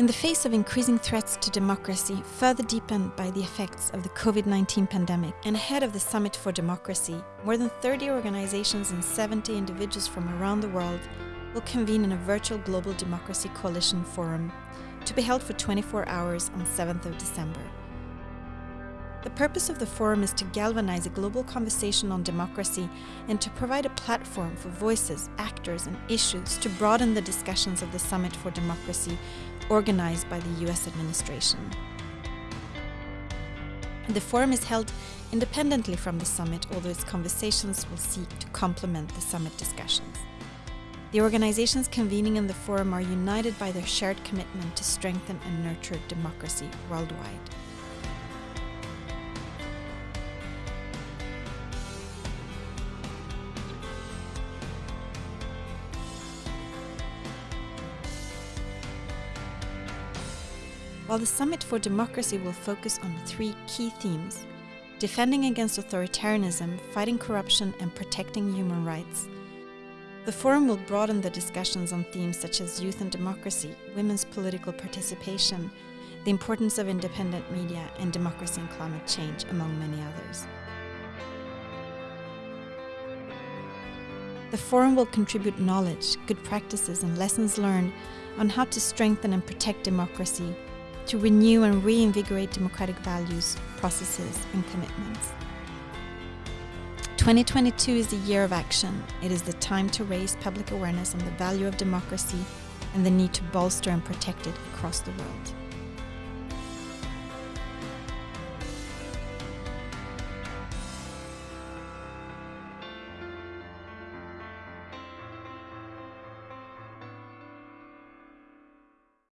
In the face of increasing threats to democracy, further deepened by the effects of the COVID 19 pandemic, and ahead of the Summit for Democracy, more than 30 organizations and 70 individuals from around the world will convene in a virtual Global Democracy Coalition Forum to be held for 24 hours on 7th of December. The purpose of the forum is to galvanize a global conversation on democracy and to provide a platform for voices, actors, and issues to broaden the discussions of the Summit for Democracy organized by the US administration. The forum is held independently from the summit, although its conversations will seek to complement the summit discussions. The organizations convening in the forum are united by their shared commitment to strengthen and nurture democracy worldwide. While the Summit for Democracy will focus on three key themes defending against authoritarianism, fighting corruption, and protecting human rights. The forum will broaden the discussions on themes such as youth and democracy, women's political participation, the importance of independent media, and democracy and climate change, among many others. The forum will contribute knowledge, good practices, and lessons learned on how to strengthen and protect democracy, to renew and reinvigorate democratic values, processes, and commitments. 2022 is the year of action. It is the time to raise public awareness on the value of democracy and the need to bolster and protect it across the world.